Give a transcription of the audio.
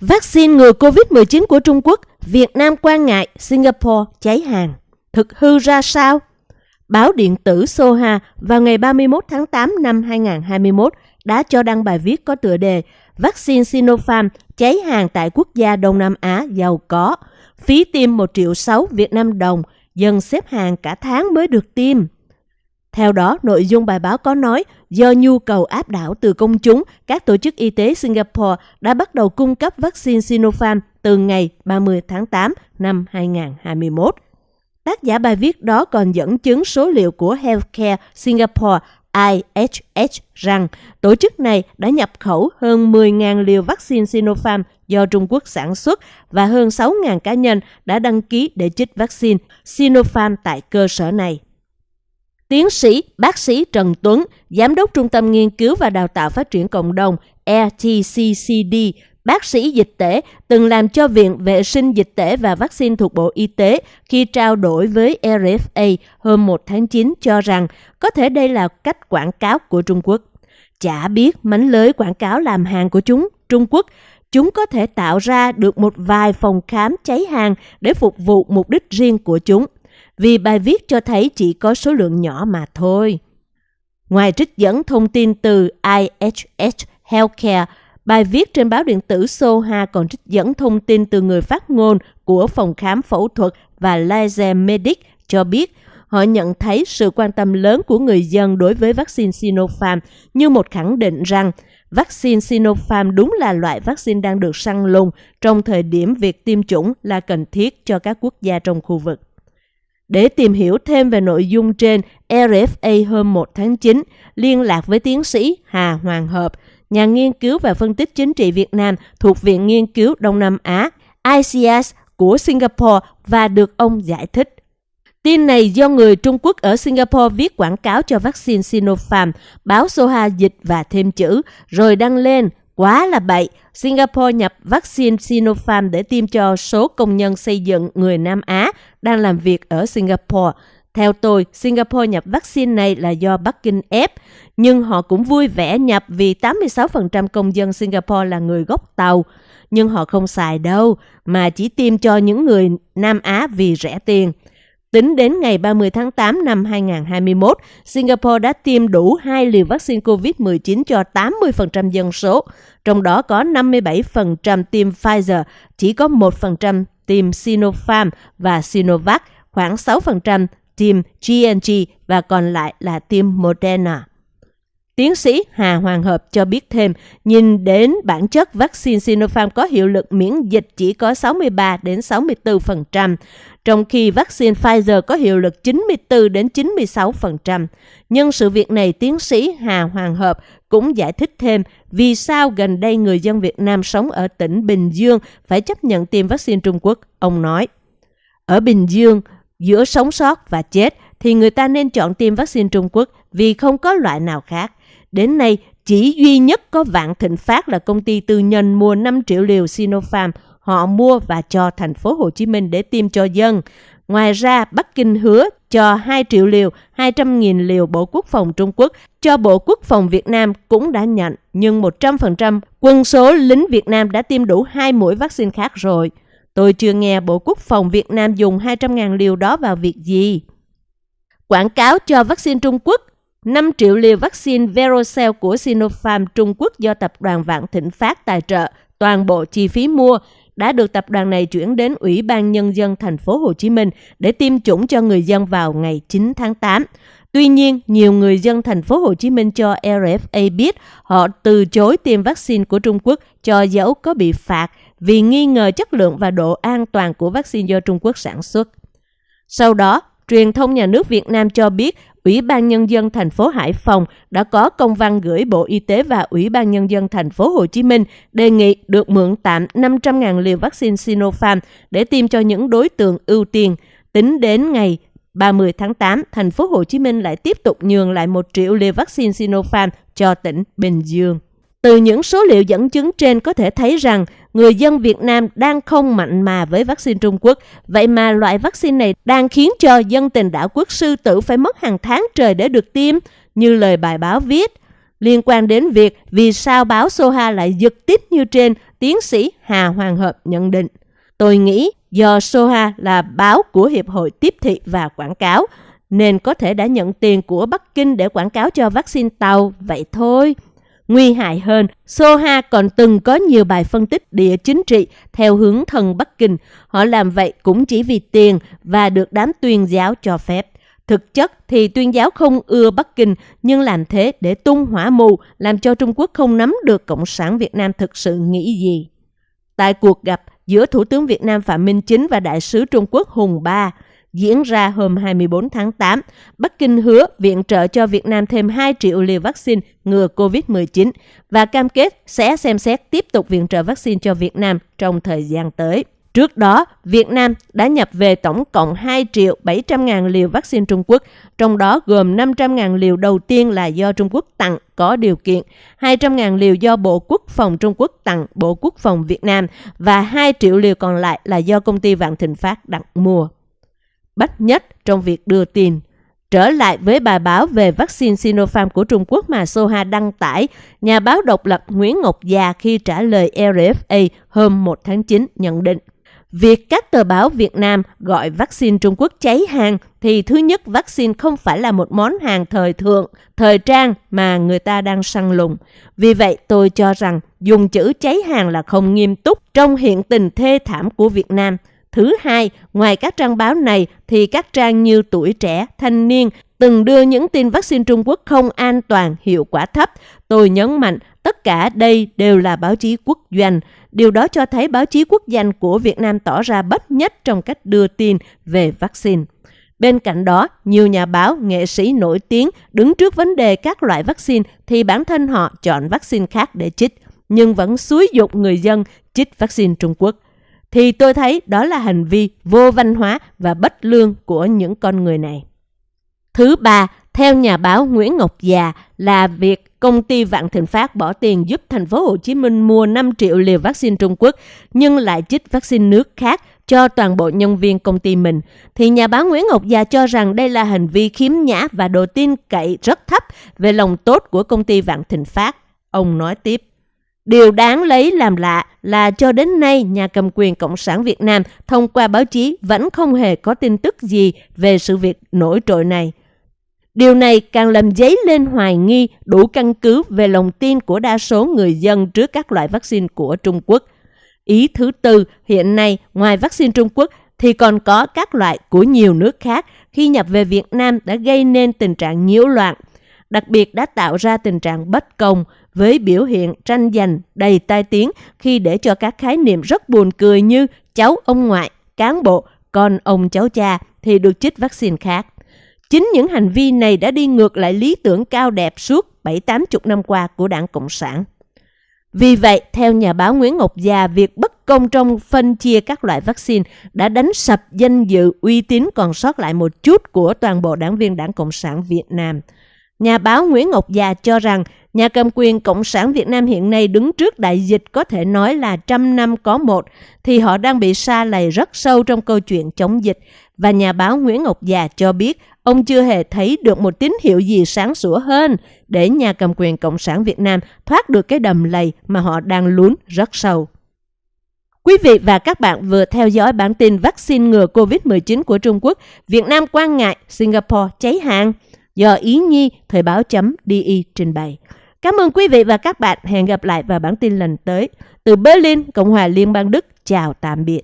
Vaccine ngừa COVID-19 của Trung Quốc, Việt Nam quan ngại, Singapore cháy hàng. Thực hư ra sao? Báo điện tử Soha vào ngày 31 tháng 8 năm 2021 đã cho đăng bài viết có tựa đề Vaccine Sinopharm cháy hàng tại quốc gia Đông Nam Á giàu có. Phí tiêm 1 triệu 6 Việt Nam đồng, dân xếp hàng cả tháng mới được tiêm. Theo đó, nội dung bài báo có nói do nhu cầu áp đảo từ công chúng, các tổ chức y tế Singapore đã bắt đầu cung cấp vaccine Sinopharm từ ngày 30 tháng 8 năm 2021. Tác giả bài viết đó còn dẫn chứng số liệu của Healthcare Singapore IHH rằng tổ chức này đã nhập khẩu hơn 10.000 liều vaccine Sinopharm do Trung Quốc sản xuất và hơn 6.000 cá nhân đã đăng ký để chích vaccine Sinopharm tại cơ sở này. Tiến sĩ bác sĩ Trần Tuấn, Giám đốc Trung tâm Nghiên cứu và Đào tạo Phát triển Cộng đồng (ETCCD), bác sĩ dịch tễ, từng làm cho Viện Vệ sinh Dịch tễ và Vaccine thuộc Bộ Y tế khi trao đổi với RFA hôm 1 tháng 9 cho rằng có thể đây là cách quảng cáo của Trung Quốc. Chả biết mánh lưới quảng cáo làm hàng của chúng, Trung Quốc, chúng có thể tạo ra được một vài phòng khám cháy hàng để phục vụ mục đích riêng của chúng vì bài viết cho thấy chỉ có số lượng nhỏ mà thôi. Ngoài trích dẫn thông tin từ IHH Healthcare, bài viết trên báo điện tử Soha còn trích dẫn thông tin từ người phát ngôn của phòng khám phẫu thuật và laser medic cho biết họ nhận thấy sự quan tâm lớn của người dân đối với vaccine Sinopharm như một khẳng định rằng vaccine Sinopharm đúng là loại vaccine đang được săn lùng trong thời điểm việc tiêm chủng là cần thiết cho các quốc gia trong khu vực. Để tìm hiểu thêm về nội dung trên, RFA hôm 1 tháng 9 liên lạc với tiến sĩ Hà Hoàng Hợp, nhà nghiên cứu và phân tích chính trị Việt Nam thuộc Viện Nghiên cứu Đông Nam Á, ICS của Singapore và được ông giải thích. Tin này do người Trung Quốc ở Singapore viết quảng cáo cho vaccine Sinopharm, báo Soha dịch và thêm chữ, rồi đăng lên Quá là bậy, Singapore nhập vaccine Sinopharm để tiêm cho số công nhân xây dựng người Nam Á đang làm việc ở Singapore. Theo tôi, Singapore nhập vaccine này là do Bắc Kinh ép, nhưng họ cũng vui vẻ nhập vì 86% công dân Singapore là người gốc Tàu. Nhưng họ không xài đâu, mà chỉ tiêm cho những người Nam Á vì rẻ tiền. Tính đến ngày 30 tháng 8 năm 2021, Singapore đã tiêm đủ hai liều vaccine COVID-19 cho 80% dân số, trong đó có 57% tiêm Pfizer, chỉ có 1% tiêm Sinopharm và Sinovac, khoảng 6% tiêm GNG và còn lại là tiêm Moderna. Tiến sĩ Hà Hoàng Hợp cho biết thêm, nhìn đến bản chất vaccine Sinopharm có hiệu lực miễn dịch chỉ có 63 đến 64%, trong khi vaccine Pfizer có hiệu lực 94 đến 96%. Nhân sự việc này, tiến sĩ Hà Hoàng Hợp cũng giải thích thêm vì sao gần đây người dân Việt Nam sống ở tỉnh Bình Dương phải chấp nhận tiêm vaccine Trung Quốc. Ông nói, ở Bình Dương, giữa sống sót và chết thì người ta nên chọn tiêm vaccine Trung Quốc vì không có loại nào khác. Đến nay, chỉ duy nhất có Vạn Thịnh Phát là công ty tư nhân mua 5 triệu liều Sinopharm họ mua và cho thành phố Hồ Chí Minh để tiêm cho dân. Ngoài ra, Bắc Kinh hứa cho 2 triệu liều, 200.000 liều Bộ Quốc phòng Trung Quốc cho Bộ Quốc phòng Việt Nam cũng đã nhận, nhưng 100% quân số lính Việt Nam đã tiêm đủ hai mũi vaccine khác rồi. Tôi chưa nghe Bộ Quốc phòng Việt Nam dùng 200.000 liều đó vào việc gì. Quảng cáo cho vaccine Trung Quốc 5 triệu liều vaccine Verocell của Sinopharm Trung Quốc do tập đoàn Vạn Thịnh Phát tài trợ toàn bộ chi phí mua đã được tập đoàn này chuyển đến Ủy ban Nhân dân thành phố Hồ Chí Minh để tiêm chủng cho người dân vào ngày 9 tháng 8. Tuy nhiên, nhiều người dân thành phố Hồ Chí Minh cho RFA biết họ từ chối tiêm vaccine của Trung Quốc cho dẫu có bị phạt vì nghi ngờ chất lượng và độ an toàn của vaccine do Trung Quốc sản xuất. Sau đó, truyền thông nhà nước Việt Nam cho biết Ủy ban Nhân dân thành phố Hải Phòng đã có công văn gửi Bộ Y tế và Ủy ban Nhân dân thành phố Hồ Chí Minh đề nghị được mượn tạm 500.000 liều vaccine Sinopharm để tiêm cho những đối tượng ưu tiên. Tính đến ngày 30 tháng 8, thành phố Hồ Chí Minh lại tiếp tục nhường lại 1 triệu liều vaccine Sinopharm cho tỉnh Bình Dương. Từ những số liệu dẫn chứng trên có thể thấy rằng người dân Việt Nam đang không mạnh mà với vaccine Trung Quốc. Vậy mà loại vaccine này đang khiến cho dân tình đảo quốc sư tử phải mất hàng tháng trời để được tiêm, như lời bài báo viết. Liên quan đến việc vì sao báo Soha lại giật tít như trên, tiến sĩ Hà Hoàng Hợp nhận định. Tôi nghĩ do Soha là báo của Hiệp hội Tiếp thị và Quảng cáo, nên có thể đã nhận tiền của Bắc Kinh để quảng cáo cho vaccine tàu, vậy thôi. Nguy hại hơn, Soha còn từng có nhiều bài phân tích địa chính trị theo hướng thần Bắc Kinh. Họ làm vậy cũng chỉ vì tiền và được đám tuyên giáo cho phép. Thực chất thì tuyên giáo không ưa Bắc Kinh nhưng làm thế để tung hỏa mù, làm cho Trung Quốc không nắm được Cộng sản Việt Nam thực sự nghĩ gì. Tại cuộc gặp giữa Thủ tướng Việt Nam Phạm Minh Chính và Đại sứ Trung Quốc Hùng Ba, diễn ra hôm 24 tháng 8, Bắc Kinh hứa viện trợ cho Việt Nam thêm 2 triệu liều vaccine ngừa COVID-19 và cam kết sẽ xem xét tiếp tục viện trợ vaccine cho Việt Nam trong thời gian tới. Trước đó, Việt Nam đã nhập về tổng cộng 2 triệu 700 ngàn liều vaccine Trung Quốc, trong đó gồm 500 ngàn liều đầu tiên là do Trung Quốc tặng có điều kiện, 200 ngàn liều do Bộ Quốc phòng Trung Quốc tặng Bộ Quốc phòng Việt Nam và 2 triệu liều còn lại là do công ty Vạn Thịnh Phát đặt mua. Bách nhất trong việc đưa tin Trở lại với bài báo về vaccine Sinopharm của Trung Quốc mà Soha đăng tải, nhà báo độc lập Nguyễn Ngọc Già khi trả lời RFA hôm 1 tháng 9 nhận định Việc các tờ báo Việt Nam gọi vaccine Trung Quốc cháy hàng thì thứ nhất vaccine không phải là một món hàng thời thượng, thời trang mà người ta đang săn lùng. Vì vậy tôi cho rằng dùng chữ cháy hàng là không nghiêm túc trong hiện tình thê thảm của Việt Nam. Thứ hai, ngoài các trang báo này thì các trang như Tuổi Trẻ, Thanh Niên từng đưa những tin vaccine Trung Quốc không an toàn, hiệu quả thấp. Tôi nhấn mạnh tất cả đây đều là báo chí quốc doanh. Điều đó cho thấy báo chí quốc doanh của Việt Nam tỏ ra bất nhất trong cách đưa tin về vaccine. Bên cạnh đó, nhiều nhà báo, nghệ sĩ nổi tiếng đứng trước vấn đề các loại vaccine thì bản thân họ chọn vaccine khác để chích, nhưng vẫn xúi dục người dân chích vaccine Trung Quốc. Thì tôi thấy đó là hành vi vô văn hóa và bất lương của những con người này. Thứ ba, theo nhà báo Nguyễn Ngọc Già là việc công ty Vạn Thịnh Phát bỏ tiền giúp thành phố Hồ Chí Minh mua 5 triệu liều vaccine Trung Quốc nhưng lại chích vaccine nước khác cho toàn bộ nhân viên công ty mình, thì nhà báo Nguyễn Ngọc Già cho rằng đây là hành vi khiếm nhã và độ tin cậy rất thấp về lòng tốt của công ty Vạn Thịnh Phát. Ông nói tiếp. Điều đáng lấy làm lạ là cho đến nay nhà cầm quyền Cộng sản Việt Nam thông qua báo chí vẫn không hề có tin tức gì về sự việc nổi trội này. Điều này càng làm dấy lên hoài nghi đủ căn cứ về lòng tin của đa số người dân trước các loại vaccine của Trung Quốc. Ý thứ tư, hiện nay ngoài vaccine Trung Quốc thì còn có các loại của nhiều nước khác khi nhập về Việt Nam đã gây nên tình trạng nhiễu loạn, đặc biệt đã tạo ra tình trạng bất công với biểu hiện tranh giành đầy tai tiếng khi để cho các khái niệm rất buồn cười như cháu ông ngoại, cán bộ, con ông cháu cha thì được chích vaccine khác. Chính những hành vi này đã đi ngược lại lý tưởng cao đẹp suốt 7-80 năm qua của đảng Cộng sản. Vì vậy, theo nhà báo Nguyễn Ngọc Già, việc bất công trong phân chia các loại vaccine đã đánh sập danh dự uy tín còn sót lại một chút của toàn bộ đảng viên đảng Cộng sản Việt Nam. Nhà báo Nguyễn Ngọc Già cho rằng nhà cầm quyền Cộng sản Việt Nam hiện nay đứng trước đại dịch có thể nói là trăm năm có một, thì họ đang bị sa lầy rất sâu trong câu chuyện chống dịch. Và nhà báo Nguyễn Ngọc Già cho biết ông chưa hề thấy được một tín hiệu gì sáng sủa hơn để nhà cầm quyền Cộng sản Việt Nam thoát được cái đầm lầy mà họ đang lún rất sâu. Quý vị và các bạn vừa theo dõi bản tin vaccine ngừa COVID-19 của Trung Quốc, Việt Nam quan ngại, Singapore cháy hàng do Ý Nhi Thời báo.de trình bày. Cảm ơn quý vị và các bạn. Hẹn gặp lại vào bản tin lần tới. Từ Berlin, Cộng hòa Liên bang Đức. Chào tạm biệt.